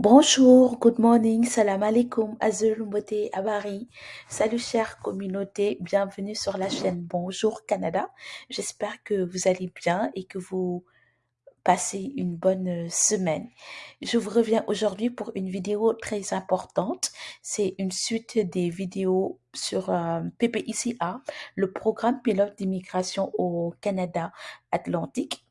Bonjour, good morning, salam alaikum, azul, mbote, abari. Salut chère communauté, bienvenue sur la chaîne Bonjour Canada. J'espère que vous allez bien et que vous passez une bonne euh, semaine. Je vous reviens aujourd'hui pour une vidéo très importante. C'est une suite des vidéos sur euh, PPICA, le programme pilote d'immigration au Canada Atlantique.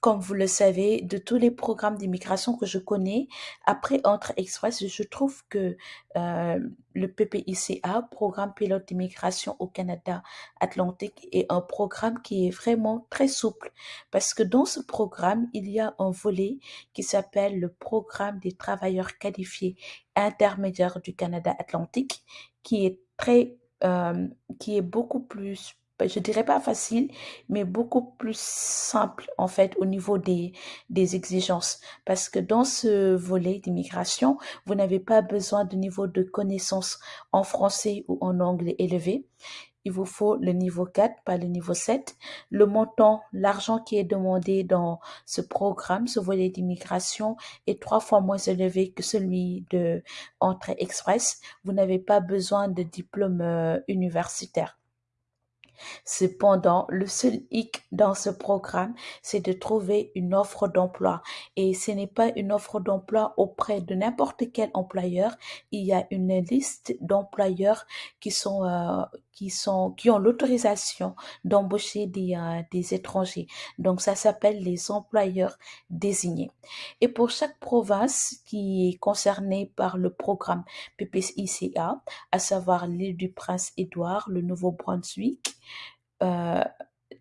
Comme vous le savez, de tous les programmes d'immigration que je connais, après Entre Express, je trouve que euh, le PPICA, Programme pilote d'immigration au Canada Atlantique, est un programme qui est vraiment très souple. Parce que dans ce programme, il y a un volet qui s'appelle le Programme des travailleurs qualifiés intermédiaires du Canada Atlantique, qui est très, euh, qui est beaucoup plus je dirais pas facile, mais beaucoup plus simple en fait au niveau des, des exigences. Parce que dans ce volet d'immigration, vous n'avez pas besoin de niveau de connaissance en français ou en anglais élevé. Il vous faut le niveau 4, pas le niveau 7. Le montant, l'argent qui est demandé dans ce programme, ce volet d'immigration, est trois fois moins élevé que celui de entrée express. Vous n'avez pas besoin de diplôme euh, universitaire. Cependant, le seul hic dans ce programme, c'est de trouver une offre d'emploi. Et ce n'est pas une offre d'emploi auprès de n'importe quel employeur. Il y a une liste d'employeurs qui sont, euh, qui ont l'autorisation d'embaucher des, euh, des étrangers. Donc, ça s'appelle les employeurs désignés. Et pour chaque province qui est concernée par le programme PPICA, à savoir l'île du Prince-Édouard, le Nouveau-Brunswick,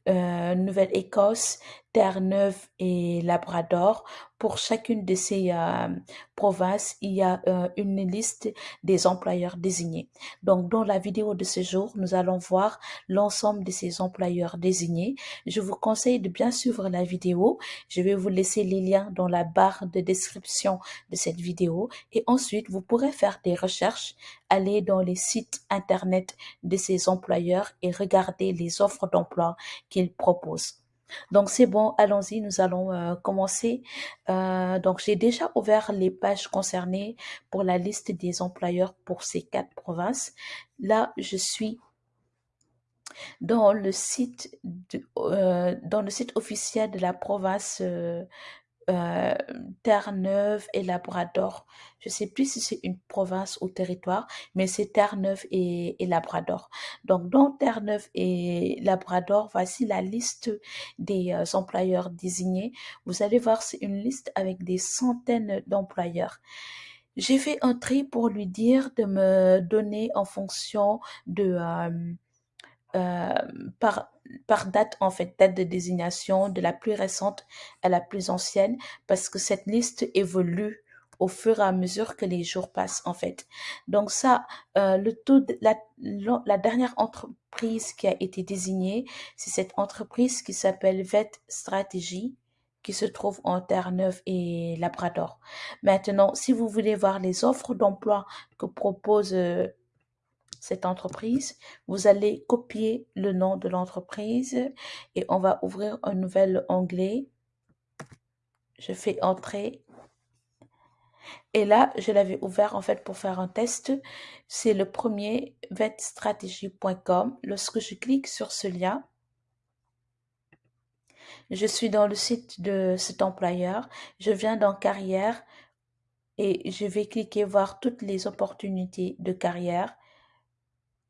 Nouvelle-Écosse, Terre-Neuve et Labrador. Pour chacune de ces euh, provinces, il y a euh, une liste des employeurs désignés. Donc, dans la vidéo de ce jour, nous allons voir l'ensemble de ces employeurs désignés. Je vous conseille de bien suivre la vidéo. Je vais vous laisser les liens dans la barre de description de cette vidéo. Et ensuite, vous pourrez faire des recherches, aller dans les sites internet de ces employeurs et regarder les offres d'emploi qu'ils proposent. Donc c'est bon, allons-y, nous allons euh, commencer. Euh, donc j'ai déjà ouvert les pages concernées pour la liste des employeurs pour ces quatre provinces. Là, je suis dans le site euh, dans le site officiel de la province euh, Terre-Neuve et Labrador. Je sais plus si c'est une province ou territoire, mais c'est Terre-Neuve et, Labrador. Donc, dans Terre-Neuve et Labrador, voici la liste des euh, employeurs désignés. Vous allez voir, c'est une liste avec des centaines d'employeurs. J'ai fait un tri pour lui dire de me donner en fonction de... Euh, euh, par, par date, en fait, date de désignation de la plus récente à la plus ancienne, parce que cette liste évolue au fur et à mesure que les jours passent, en fait. Donc ça, euh, le de la, la dernière entreprise qui a été désignée, c'est cette entreprise qui s'appelle VET Stratégie, qui se trouve en Terre-Neuve et Labrador. Maintenant, si vous voulez voir les offres d'emploi que propose euh, cette entreprise, vous allez copier le nom de l'entreprise et on va ouvrir un nouvel onglet. Je fais entrer. Et là, je l'avais ouvert en fait pour faire un test. C'est le premier vetstratégie.com. Lorsque je clique sur ce lien, je suis dans le site de cet employeur. Je viens dans carrière et je vais cliquer voir toutes les opportunités de carrière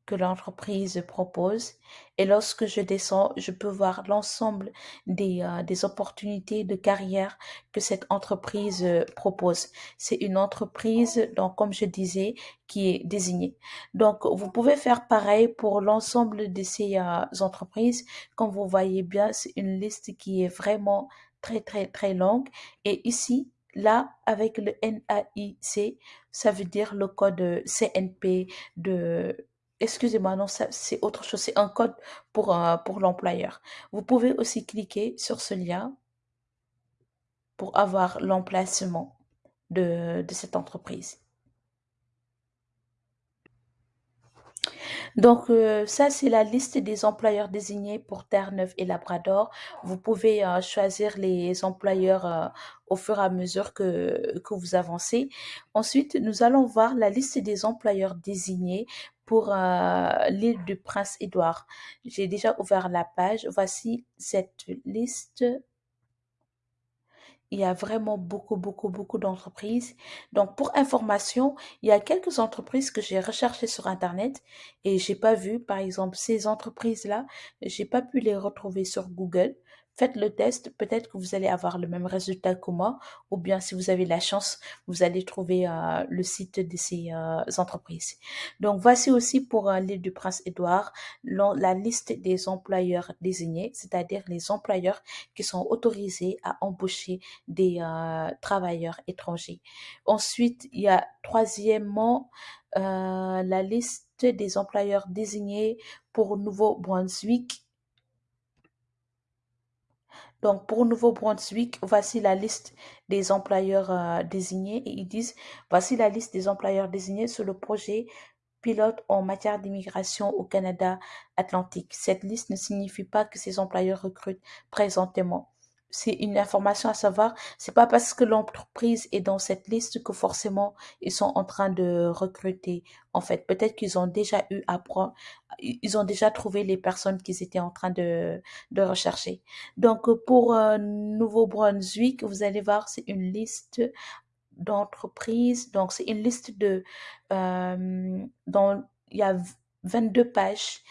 que l'entreprise propose. Et lorsque je descends, je peux voir l'ensemble des, euh, des opportunités de carrière que cette entreprise euh, propose. C'est une entreprise, donc comme je disais, qui est désignée. Donc, vous pouvez faire pareil pour l'ensemble de ces euh, entreprises. Comme vous voyez bien, c'est une liste qui est vraiment très, très, très longue. Et ici, Là, avec le NAIC, ça veut dire le code CNP de excusez-moi, non, c'est autre chose, c'est un code pour, euh, pour l'employeur. Vous pouvez aussi cliquer sur ce lien pour avoir l'emplacement de, cette entreprise. Donc, euh, ça, c'est la liste des employeurs désignés pour Terre-Neuve et Labrador. Vous pouvez euh, choisir les employeurs au fur et à mesure que vous avancez. Ensuite, nous allons voir la liste des employeurs désignés pour l'île du Prince-Édouard. J'ai déjà ouvert la page. Voici cette liste il y a vraiment beaucoup, beaucoup, beaucoup d'entreprises. Donc, pour information, il y a quelques entreprises que j'ai recherchées sur Internet et j'ai pas vu. Par exemple, ces entreprises-là, j'ai pas pu les retrouver sur Google. Faites le test, peut-être que vous allez avoir le même résultat que moi, ou bien si vous avez la chance, vous allez trouver euh, le site de ces euh, entreprises. Donc voici aussi pour euh, l'île du Prince-Édouard la liste des employeurs désignés, c'est-à-dire les employeurs qui sont autorisés à embaucher des travailleurs étrangers. Ensuite, il y a troisièmement la liste des employeurs désignés pour Nouveau-Brunswick donc, pour Nouveau-Brunswick, voici la liste des employeurs euh, désignés et ils disent, voici la liste des employeurs désignés sur le projet pilote en matière d'immigration au Canada Atlantique. Cette liste ne signifie pas que ces employeurs recrutent présentement c'est une information à savoir. C'est pas parce que l'entreprise est dans cette liste que forcément ils sont en train de recruter. En fait, peut-être qu'ils ont déjà eu à prendre, ils ont déjà trouvé les personnes qu'ils étaient en train de, rechercher. Donc, pour euh, Nouveau-Brunswick, vous allez voir, c'est une liste d'entreprises. Donc, c'est une liste de, euh, dont il y a 22 pages.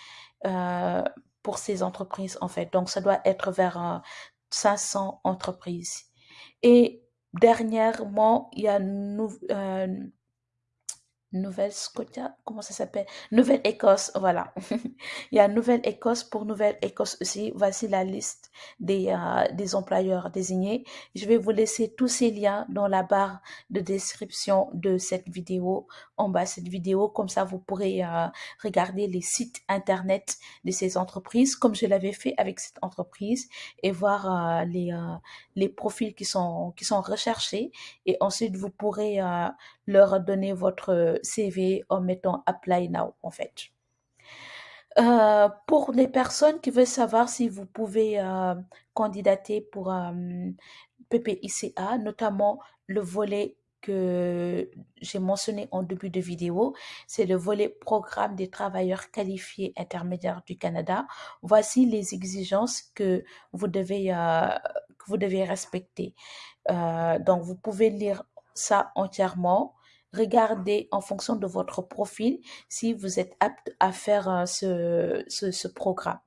Euh, pour ces entreprises en fait. Donc ça doit être vers 500 entreprises. Et dernièrement, il y a nous, euh, Nouvelle-Scotia, comment ça s'appelle? Nouvelle-Écosse, voilà. Il y a Nouvelle-Écosse pour Nouvelle-Écosse aussi. Voici la liste des, euh, des employeurs désignés. Je vais vous laisser tous ces liens dans la barre de description de cette vidéo, en bas de cette vidéo. Comme ça, vous pourrez euh, regarder les sites internet de ces entreprises, comme je l'avais fait avec cette entreprise, et voir euh, les, profils qui sont recherchés. Et ensuite, vous pourrez leur donner votre CV en mettant Apply Now, en fait. Euh, pour les personnes qui veulent savoir si vous pouvez euh, candidater pour euh, PPICA, notamment le volet que j'ai mentionné en début de vidéo, c'est le volet programme des travailleurs qualifiés intermédiaires du Canada. Voici les exigences que vous devez, que vous devez respecter. donc, vous pouvez lire ça entièrement regardez en fonction de votre profil si vous êtes apte à faire euh, ce, programme.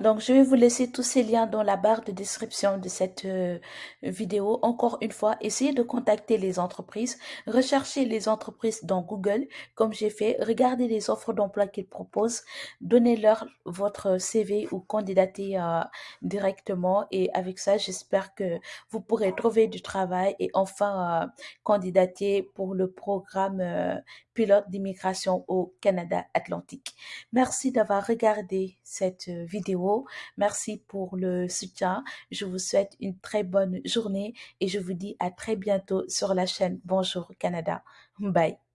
Donc, je vais vous laisser tous ces liens dans la barre de description de cette euh, vidéo. Encore une fois, essayez de contacter les entreprises. Recherchez les entreprises dans Google, comme j'ai fait. Regardez les offres d'emploi qu'ils proposent. Donnez-leur votre CV ou candidatez euh, directement. Et avec ça, j'espère que vous pourrez trouver du travail et enfin euh, candidater pour le programme pilote d'immigration au Canada Atlantique. Merci d'avoir regardé cette Merci pour le soutien. Je vous souhaite une très bonne journée et je vous dis à très bientôt sur la chaîne Bonjour Canada. Bye.